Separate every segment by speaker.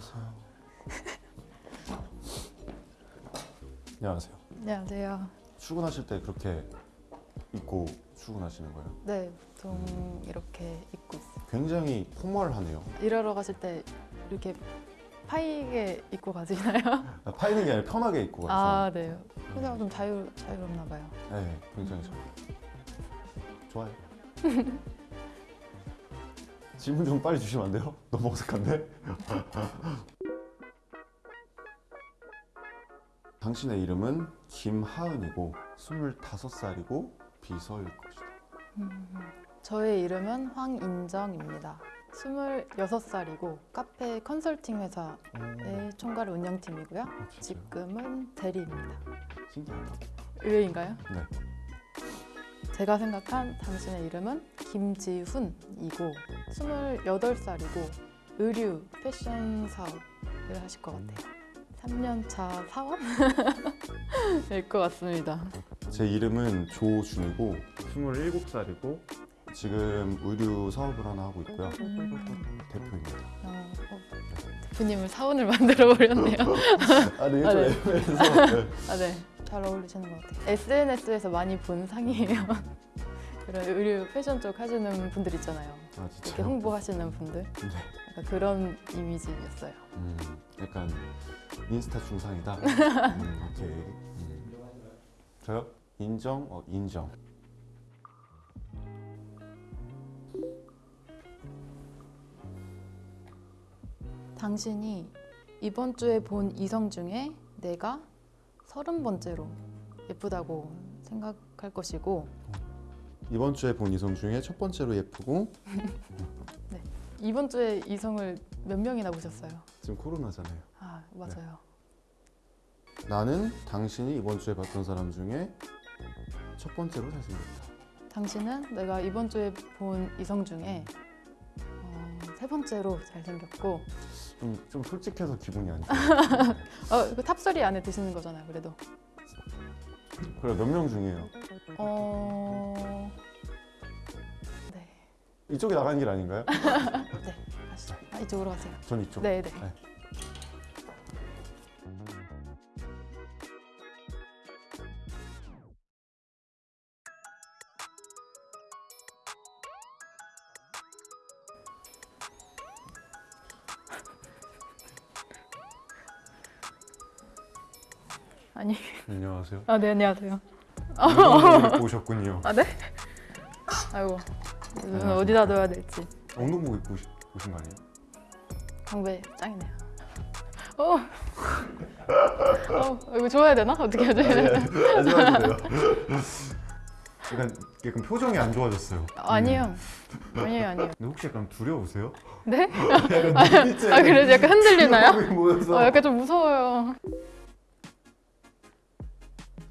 Speaker 1: 안녕하세요. 안녕하세요.
Speaker 2: 안녕하세요.
Speaker 1: 출근하실 때 그렇게 입고 출근하시는 거예요?
Speaker 2: 네, 보통 이렇게 입고 있어요.
Speaker 1: 굉장히 포멀하네요.
Speaker 2: 일하러 가실 때 이렇게 파이게 입고 가시나요?
Speaker 1: 아, 파이는 게 아니라 편하게 입고 가서.
Speaker 2: 아, 네. 그냥 좀 자유 자유롭나 봐요.
Speaker 1: 네, 굉장히 좋아요. 좋아요. 질문 좀 빨리 주시면 안 돼요? 너무 어색한데? 당신의 이름은 김하은이고 25살이고 비서일 것이다.
Speaker 2: 저의 이름은 황인정입니다. 26살이고 카페 컨설팅 회사의
Speaker 1: 오,
Speaker 2: 총괄 운영팀이고요.
Speaker 1: 어?
Speaker 2: 지금은 대리입니다.
Speaker 1: 신기하다.
Speaker 2: 의외인가요?
Speaker 1: 네.
Speaker 2: 제가 생각한 당신의 이름은 김지훈이고 28살이고 의류 패션 사업을 하실 것 같아요. 3년차 사원일 것 같습니다.
Speaker 1: 제 이름은 조준이고 27살이고 지금 의류 사업을 하나 하고 있고요.
Speaker 2: 음,
Speaker 1: 대표입니다.
Speaker 2: 어, 어, 대표님을 사원을 만들어 버렸네요.
Speaker 1: 아, 네,
Speaker 2: 아, 네.
Speaker 1: 네.
Speaker 2: 아, 네. 잘 어울리시는 것 같아요. SNS에서 많이 본 상이에요. 그런 의류 패션 쪽 하시는 분들 있잖아요.
Speaker 1: 아,
Speaker 2: 이렇게? 홍보하시는 분들.
Speaker 1: 네.
Speaker 2: 약간 그런 이미지였어요.
Speaker 1: 음, 약간 인스타 중상이다. 음, 오케이. 음. 저요? 인정? 어, 인정.
Speaker 2: 당신이 이번 주에 본 이성 중에 내가 서른 번째로 예쁘다고 생각할 것이고
Speaker 1: 이번 주에 본 이성 중에 첫 번째로 예쁘고
Speaker 2: 이번 주에 이성을 몇 명이나 보셨어요?
Speaker 1: 지금 코로나잖아요.
Speaker 2: 아 맞아요.
Speaker 1: 나는 당신이 이번 주에 봤던 사람 중에 첫 번째로 잘생겼다.
Speaker 2: 당신은 내가 이번 주에 본 이성 중에 어, 세 번째로 잘생겼고
Speaker 1: 좀, 좀 솔직해서 기분이 안 좋아요.
Speaker 2: 어, 그 top 3 안에 드시는 거잖아요. 그래도
Speaker 1: 그래 몇 명 중이에요?
Speaker 2: 어... 네,
Speaker 1: 이쪽에 나가는 길 아닌가요?
Speaker 2: 네 가시죠. 아, 이쪽으로 가세요.
Speaker 1: 전 이쪽.
Speaker 2: 네, 네.
Speaker 1: 네.
Speaker 2: 아니,
Speaker 1: 안녕하세요.
Speaker 2: 아, 네, 안녕하세요.
Speaker 1: 운동복 입고 오셨군요.
Speaker 2: 아, 네? 아이고, 눈은
Speaker 1: 안녕하세요.
Speaker 2: 어디다 둬야 될지.
Speaker 1: 운동복 입고 오신 거 아니에요?
Speaker 2: 광배 짱이네요. 어, 어, 이거 좋아야 되나? 어떻게 해야 돼?
Speaker 1: 하지 마세요. 약간, 약간 표정이 안 좋아졌어요.
Speaker 2: 아니에요. 아니에요, 아니에요.
Speaker 1: 근데 혹시 약간 두려우세요?
Speaker 2: 네?
Speaker 1: 약간
Speaker 2: 아, 그래서 약간 흔들리나요? 어, 약간 좀 무서워요.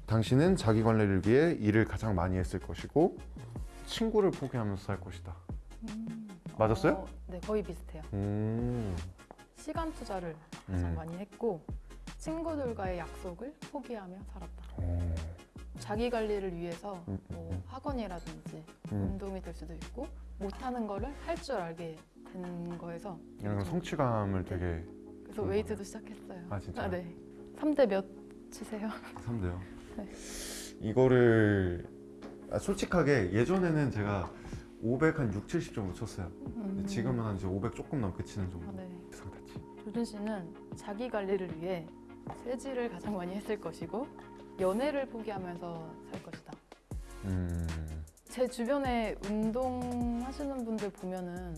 Speaker 1: 당신은 자기 관리를 위해 일을 가장 많이 했을 것이고 친구를 포기하면서 살 것이다. 맞았어요?
Speaker 2: 어, 네, 거의 비슷해요.
Speaker 1: 음.
Speaker 2: 시간 투자를 가장
Speaker 1: 음.
Speaker 2: 많이 했고 친구들과의 약속을 포기하며 살았다.
Speaker 1: 오.
Speaker 2: 자기 관리를 위해서
Speaker 1: 음,
Speaker 2: 뭐
Speaker 1: 음,
Speaker 2: 학원이라든지
Speaker 1: 음.
Speaker 2: 운동이 될 수도 있고 못하는 거를 할 줄 알게 된 거에서
Speaker 1: 약간 성취감을 되게
Speaker 2: 그래서
Speaker 1: 음.
Speaker 2: 웨이트도 시작했어요.
Speaker 1: 아, 진짜요?
Speaker 2: 아, 네. 3대 몇 치세요?
Speaker 1: 3대요.
Speaker 2: 네.
Speaker 1: 이거를 아, 솔직하게 예전에는 제가 500한 6, 70 정도 쳤어요.
Speaker 2: 음.
Speaker 1: 지금은 한 이제 500 조금 넘게 치는 정도.
Speaker 2: 아, 네.
Speaker 1: 상태치.
Speaker 2: 조준 씨는 자기 관리를 위해 쇠질을 가장 많이 했을 것이고 연애를 포기하면서 살 것이다.
Speaker 1: 음.
Speaker 2: 제 주변에 운동하시는 분들 보면은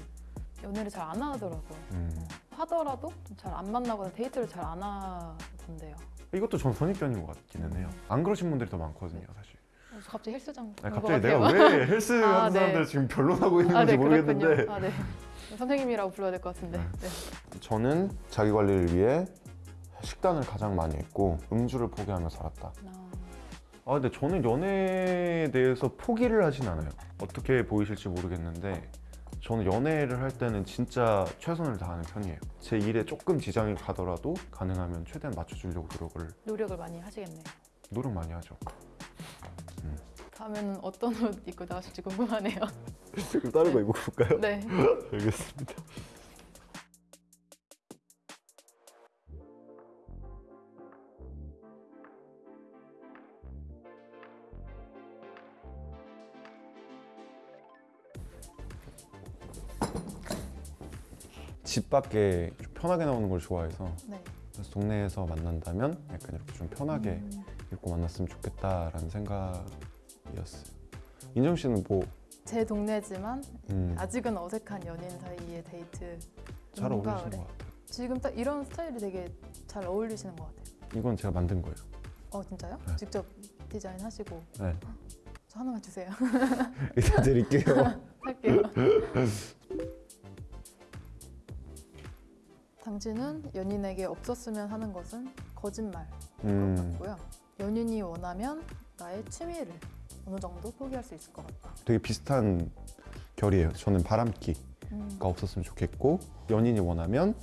Speaker 2: 연애를 잘 안 하더라고요.
Speaker 1: 음.
Speaker 2: 하더라도 잘 안 만나거나 데이트를 잘 안 하던데요.
Speaker 1: 이것도 전 선입견인 것 같기는 해요. 안 그러신 분들이 더 많거든요, 사실.
Speaker 2: 그래서 갑자기 헬스장
Speaker 1: 아니,
Speaker 2: 간것
Speaker 1: 갑자기. 내가 왜 헬스
Speaker 2: 아,
Speaker 1: 하는
Speaker 2: 네.
Speaker 1: 사람들 지금 변론하고 있는
Speaker 2: 아,
Speaker 1: 건지
Speaker 2: 네,
Speaker 1: 모르겠는데.
Speaker 2: 아, 네. 선생님이라고 불러야 될 것 같은데.
Speaker 1: 네.
Speaker 2: 네.
Speaker 1: 저는 자기 관리를 위해 식단을 가장 많이 했고 음주를 포기하며 살았다.
Speaker 2: 아,
Speaker 1: 아 근데 저는 연애에 대해서 포기를 하진 않아요. 어떻게 보이실지 모르겠는데 저는 연애를 할 때는 진짜 최선을 다하는 편이에요. 제 일에 조금 지장이 가더라도 가능하면 최대한 맞춰주려고 노력을
Speaker 2: 노력을 많이 하시겠네요.
Speaker 1: 노력 많이 하죠.
Speaker 2: 가면 어떤 옷 입고 나오실지 궁금하네요.
Speaker 1: 그럼 다른 거 입어볼까요?
Speaker 2: 네. 네.
Speaker 1: 알겠습니다. 집 밖에 편하게 나오는 걸 좋아해서
Speaker 2: 네.
Speaker 1: 그래서 동네에서 만난다면 약간 이렇게 좀 편하게
Speaker 2: 음.
Speaker 1: 입고 만났으면 좋겠다라는 생각 이었어요. 인정 씨는 뭐
Speaker 2: 제 동네지만
Speaker 1: 음,
Speaker 2: 아직은 어색한 연인 사이의 데이트.
Speaker 1: 잘 어울리시는
Speaker 2: 그래.
Speaker 1: 것 같아요.
Speaker 2: 지금 딱 이런 스타일이 되게 잘 어울리시는 것 같아요.
Speaker 1: 이건 제가 만든 거예요.
Speaker 2: 어 진짜요?
Speaker 1: 네.
Speaker 2: 직접 디자인하시고
Speaker 1: 네.
Speaker 2: 저 하나만 주세요.
Speaker 1: 이따 드릴게요.
Speaker 2: 할게요. 당신은 연인에게 없었으면 하는 것은 거짓말.
Speaker 1: 음,
Speaker 2: 같고요. 연인이 원하면 나의 취미를 어느 정도 포기할 수 있을 것 같다.
Speaker 1: 되게 비슷한 결이에요. 저는 바람기가
Speaker 2: 음,
Speaker 1: 없었으면 좋겠고 연인이 원하면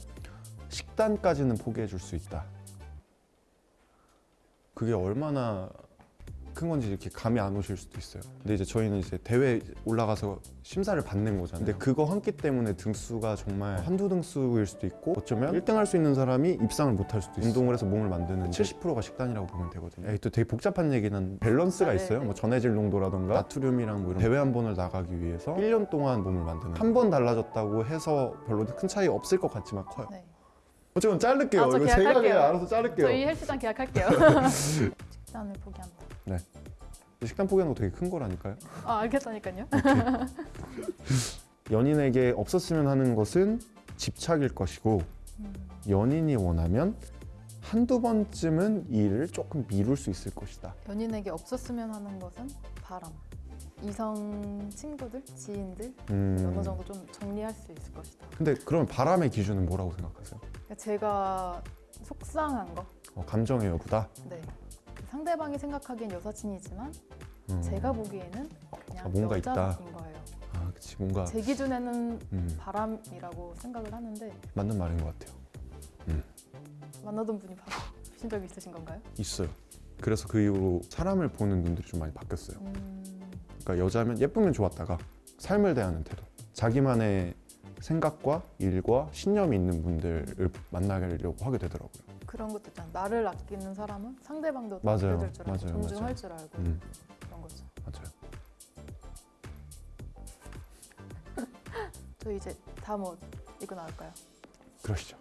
Speaker 1: 식단까지는 포기해 줄 수 있다. 그게 얼마나 큰 건지 이렇게 감이 안 오실 수도 있어요. 근데 이제 저희는 이제 대회 올라가서 심사를 받는 거잖아요. 근데 그거 한 끼 때문에 등수가 정말 한두 등수일 수도 있고 어쩌면 1등 할 수 있는 사람이 입상을 못 할 수도 있어요. 운동을 해서 몸을 만드는 70%가 식단이라고 보면 되거든요. 또 되게 복잡한 얘기는 밸런스가
Speaker 2: 아,
Speaker 1: 있어요.
Speaker 2: 네네.
Speaker 1: 뭐 전해질 농도라던가 나트륨이랑 뭐 이런 대회 한 번을 나가기 위해서 1년 동안 몸을 만드는 한 번 달라졌다고 해서 별로 큰 차이 없을 것 같지만 커요.
Speaker 2: 네.
Speaker 1: 어쨌든 자를게요.
Speaker 2: 아, 저
Speaker 1: 이거 제가. 그냥 알아서 자를게요.
Speaker 2: 저희 헬스장 계약할게요. 식단을 포기한다.
Speaker 1: 식단 포기하는 거 되게 큰 거라니까요.
Speaker 2: 아 알겠다니까요.
Speaker 1: 연인에게 없었으면 하는 것은 집착일 것이고
Speaker 2: 음,
Speaker 1: 연인이 원하면 한두 번쯤은 이 일을 조금 미룰 수 있을 것이다.
Speaker 2: 연인에게 없었으면 하는 것은 바람. 이성 친구들, 지인들
Speaker 1: 음,
Speaker 2: 어느 정도 좀 정리할 수 있을 것이다.
Speaker 1: 근데 그러면 바람의 기준은 뭐라고 생각하세요?
Speaker 2: 제가 속상한 거,
Speaker 1: 어, 감정의 여부다.
Speaker 2: 네. 상대방이 생각하기엔 여사친이지만
Speaker 1: 음,
Speaker 2: 제가 보기에는 그냥
Speaker 1: 아, 뭔가
Speaker 2: 여자인
Speaker 1: 있다.
Speaker 2: 거예요.
Speaker 1: 아, 그치 뭔가
Speaker 2: 제 기준에는
Speaker 1: 음,
Speaker 2: 바람이라고 생각을 하는데
Speaker 1: 맞는 말인 것 같아요.
Speaker 2: 만나던 분이 바신 적이 있으신 건가요?
Speaker 1: 있어요. 그래서 그 이후로 사람을 보는 눈들이 좀 많이 바뀌었어요.
Speaker 2: 음,
Speaker 1: 그러니까 여자면 예쁘면 좋았다가 삶을 대하는 태도 자기만의 생각과 일과 신념이 있는 분들을 만나려고 하게 되더라고요
Speaker 2: 그런 것도 있잖아. 나를 아끼는 사람은 상대방도
Speaker 1: 맞아요.
Speaker 2: 아껴줄 줄 알고
Speaker 1: 맞아요.
Speaker 2: 존중할
Speaker 1: 맞아요.
Speaker 2: 줄 알고
Speaker 1: 음,
Speaker 2: 그런 거죠.
Speaker 1: 맞아요
Speaker 2: 저 이제 다음 옷 입고 나올까요?
Speaker 1: 그러시죠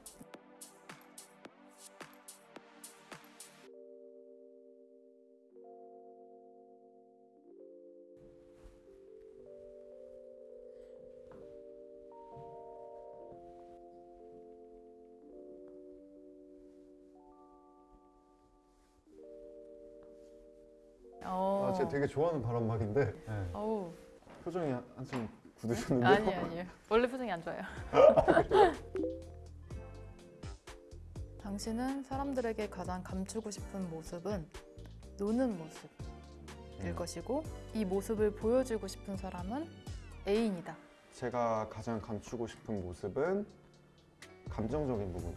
Speaker 1: 제가 되게 좋아하는 바람막인데
Speaker 2: 어우.
Speaker 1: 표정이 한- 한참 굳으셨는데
Speaker 2: 아니 아니에요. 원래 표정이 안 좋아요. 당신은 사람들에게 가장 감추고 싶은 모습은 노는 모습일
Speaker 1: 음.
Speaker 2: 것이고 이 모습을 보여주고 싶은 사람은 애인이다.
Speaker 1: 제가 가장 감추고 싶은 모습은 감정적인 부분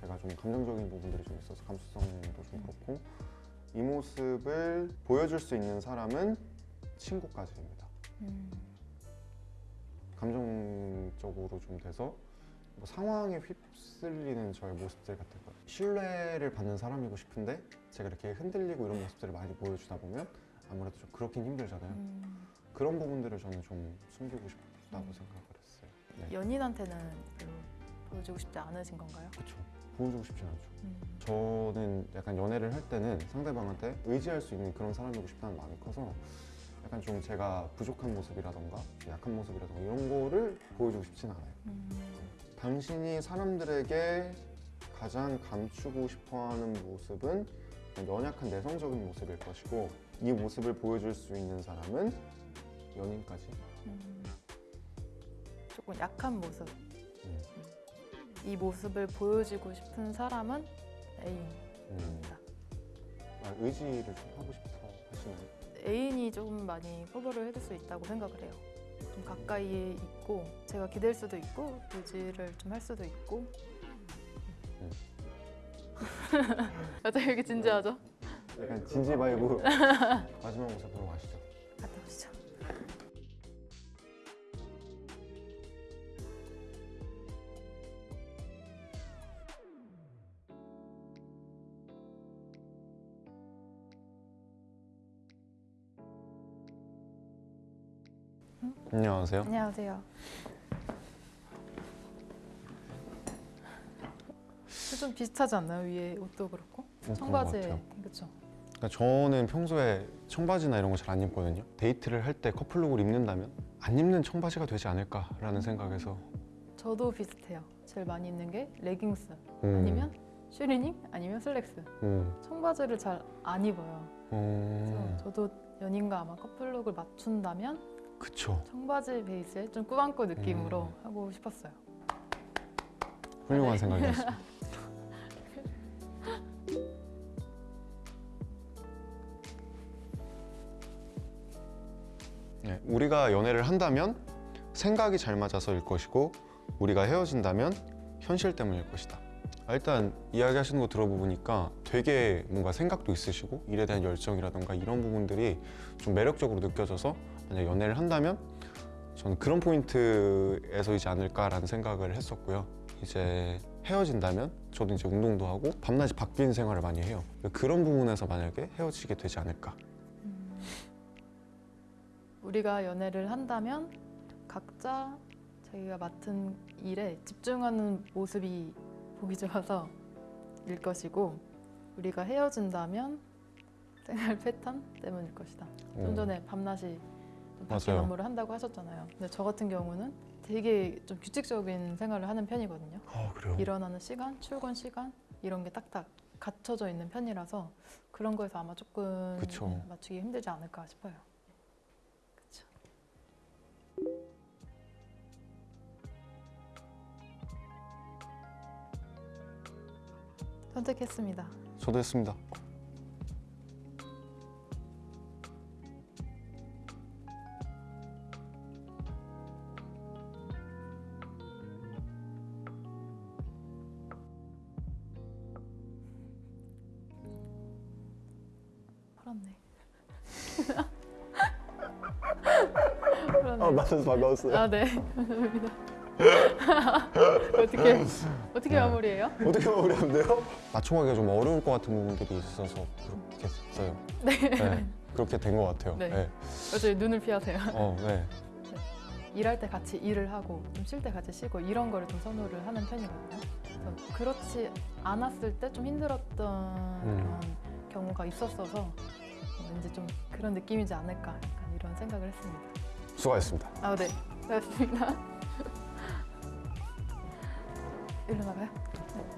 Speaker 1: 제가 좀 감정적인 부분들이 좀 있어서 감수성도 좀 그렇고 이 모습을 보여줄 수 있는 사람은 친구까지입니다.
Speaker 2: 음,
Speaker 1: 감정적으로 좀 돼서 뭐 상황에 휩쓸리는 저의 모습들 같은 거. 신뢰를 받는 사람이고 싶은데 제가 이렇게 흔들리고 이런 모습들을 많이 보여주다 보면 아무래도 좀 그렇긴 힘들잖아요.
Speaker 2: 음,
Speaker 1: 그런 부분들을 저는 좀 숨기고 싶다고 생각을 했어요. 네.
Speaker 2: 연인한테는 보여주고 싶지 않으신 건가요?
Speaker 1: 그렇죠 보여주고 싶진 않죠.
Speaker 2: 음,
Speaker 1: 저는 약간 연애를 할 때는 상대방한테 의지할 수 있는 그런 사람이고 싶다는 마음이 커서 약간 좀 제가 부족한 모습이라던가 약한 모습이라던가 이런 거를 보여주고 싶진 않아요.
Speaker 2: 음,
Speaker 1: 당신이 사람들에게 가장 감추고 싶어하는 모습은 연약한 내성적인 모습일 것이고 이 모습을 보여줄 수 있는 사람은 연인까지.
Speaker 2: 음. 조금 약한 모습.
Speaker 1: 음.
Speaker 2: 이 모습을 보여주고 싶은 사람은 애인입니다.
Speaker 1: 음, 아, 의지를 좀 하고 싶어 하시나요?
Speaker 2: 애인이 조금 많이 커버를 해줄 수 있다고 생각을 해요. 좀 가까이에 있고 제가 기댈 수도 있고 의지를 좀 할 수도 있고.
Speaker 1: 음.
Speaker 2: 갑자기 이렇게 진지하죠?
Speaker 1: 약간 진지 vibe 마지막 모습 보러 가시죠 안녕하세요
Speaker 2: 안녕하세요. 좀 비슷하지 않나요? 위에 옷도 그렇고
Speaker 1: 어, 같아요.
Speaker 2: 그렇죠.
Speaker 1: 그러니까 저는 평소에 청바지나 이런 거 잘 안 입거든요. 데이트를 할 때 커플룩을 입는다면 안 입는 청바지가 되지 않을까라는 생각에서
Speaker 2: 저도 비슷해요. 제일 많이 입는 게 레깅스
Speaker 1: 음,
Speaker 2: 아니면 추리닝 아니면 슬랙스.
Speaker 1: 음,
Speaker 2: 청바지를 잘 안 입어요. 그래서
Speaker 1: 음,
Speaker 2: 저도 연인과 아마 커플룩을 맞춘다면
Speaker 1: 그쵸.
Speaker 2: 청바지 베이스에 좀 꾸안꾸 느낌으로
Speaker 1: 음.
Speaker 2: 하고 싶었어요.
Speaker 1: 훌륭한
Speaker 2: 네.
Speaker 1: 생각이었어요. 네, 우리가 연애를 한다면 생각이 잘 맞아서일 것이고 우리가 헤어진다면 현실 때문일 것이다. 아, 일단 이야기하시는 거 들어보니까 되게 뭔가 생각도 있으시고 일에 대한 열정이라던가 이런 부분들이 좀 매력적으로 느껴져서 만약 연애를 한다면 저는 그런 포인트에서이지 않을까라는 생각을 했었고요. 이제 헤어진다면 저도 이제 운동도 하고 밤낮이 바뀐 생활을 많이 해요. 그런 부분에서 만약에 헤어지게 되지 않을까.
Speaker 2: 음. 우리가 연애를 한다면 각자 자기가 맡은 일에 집중하는 모습이 보기 좋아서 일 것이고 우리가 헤어진다면 생활 패턴 때문일 것이다. 좀
Speaker 1: 어.
Speaker 2: 전에 밤낮이
Speaker 1: 맞아요.
Speaker 2: 업무를 한다고 하셨잖아요. 근데 저 같은 경우는 되게 좀 규칙적인 생활을 하는 편이거든요.
Speaker 1: 아 그래요.
Speaker 2: 일어나는 시간, 출근 시간 이런 게 딱딱 갖춰져 있는 편이라서 그런 거에서 아마 조금
Speaker 1: 그쵸.
Speaker 2: 네, 맞추기 힘들지 않을까 싶어요. 선택했습니다.
Speaker 1: 저도 했습니다.
Speaker 2: 팔았네.
Speaker 1: 맞아서 반가웠어요.
Speaker 2: 아 네. 감사합니다. 어떻게 어떻게
Speaker 1: 네.
Speaker 2: 마무리해요?
Speaker 1: 어떻게 마무리하면 돼요? 맞춰가기가 좀 어려울 것 같은 부분들이 있어서 그렇게 했어요. 네. 그렇게 된 것 같아요.
Speaker 2: 네.
Speaker 1: 네.
Speaker 2: 어차피 눈을 피하세요.
Speaker 1: 어, 네.
Speaker 2: 일할 때 같이 일을 하고 좀 쉴 때 같이 쉬고 이런 거를 좀 선호를 하는 편이거든요. 그래서 그렇지 않았을 때 좀 힘들었던 그런 경우가 있었어서 어, 왠지 좀 그런 느낌이지 않을까 약간 이런 생각을 했습니다.
Speaker 1: 수고하셨습니다.
Speaker 2: 아 네, 고맙습니다. 일로 나가요? 네.